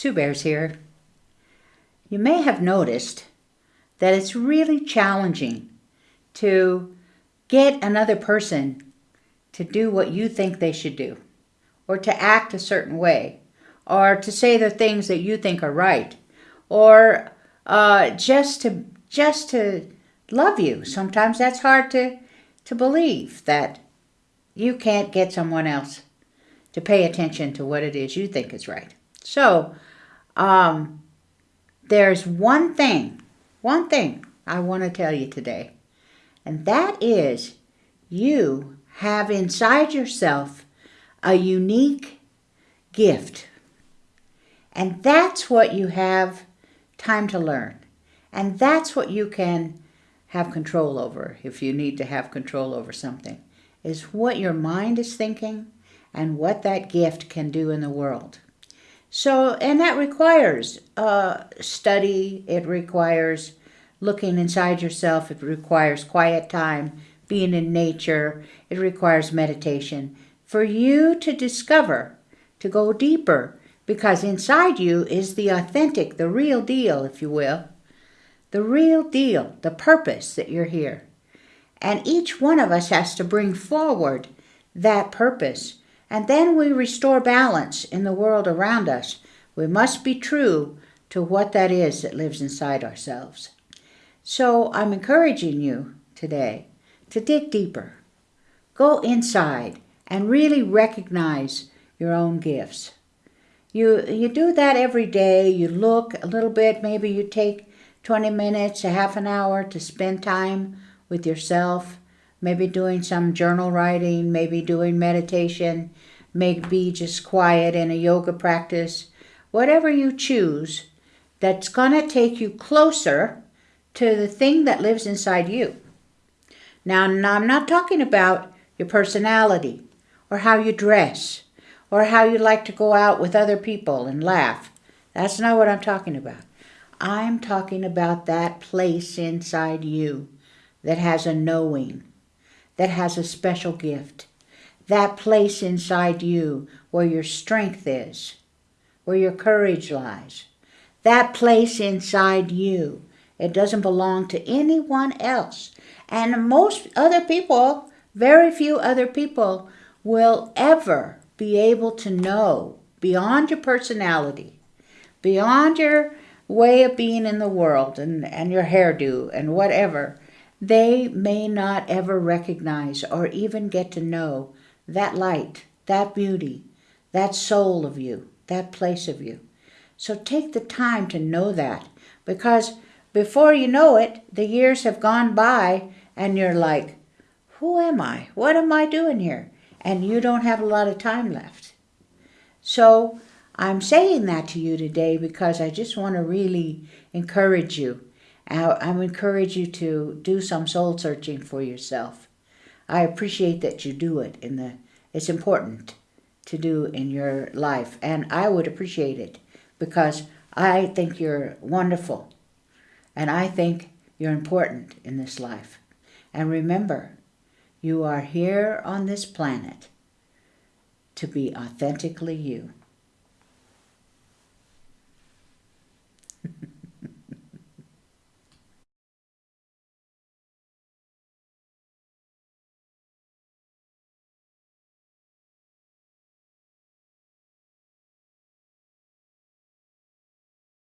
Two Bears here. You may have noticed that it's really challenging to get another person to do what you think they should do, or to act a certain way, or to say the things that you think are right, or uh, just to just to love you. Sometimes that's hard to to believe that you can't get someone else to pay attention to what it is you think is right. So, um, there's one thing, one thing I want to tell you today, and that is you have inside yourself a unique gift. And that's what you have time to learn. And that's what you can have control over if you need to have control over something, is what your mind is thinking and what that gift can do in the world. So, and that requires uh, study, it requires looking inside yourself, it requires quiet time, being in nature, it requires meditation. For you to discover, to go deeper, because inside you is the authentic, the real deal, if you will, the real deal, the purpose that you're here. And each one of us has to bring forward that purpose. And then we restore balance in the world around us. We must be true to what that is that lives inside ourselves. So I'm encouraging you today to dig deeper. Go inside and really recognize your own gifts. You, you do that every day. You look a little bit. Maybe you take 20 minutes, a half an hour to spend time with yourself, maybe doing some journal writing, maybe doing meditation, maybe just quiet in a yoga practice, whatever you choose that's going to take you closer to the thing that lives inside you. Now, now, I'm not talking about your personality or how you dress or how you like to go out with other people and laugh. That's not what I'm talking about. I'm talking about that place inside you that has a knowing, that has a special gift. That place inside you where your strength is, where your courage lies. That place inside you. It doesn't belong to anyone else. And most other people, very few other people, will ever be able to know beyond your personality, beyond your way of being in the world and, and your hairdo and whatever, they may not ever recognize or even get to know that light, that beauty, that soul of you, that place of you. So take the time to know that because before you know it, the years have gone by and you're like, who am I? What am I doing here? And you don't have a lot of time left. So I'm saying that to you today because I just want to really encourage you. I'm encourage you to do some soul searching for yourself. I appreciate that you do it in the it's important to do in your life and I would appreciate it because I think you're wonderful and I think you're important in this life. And remember, you are here on this planet to be authentically you.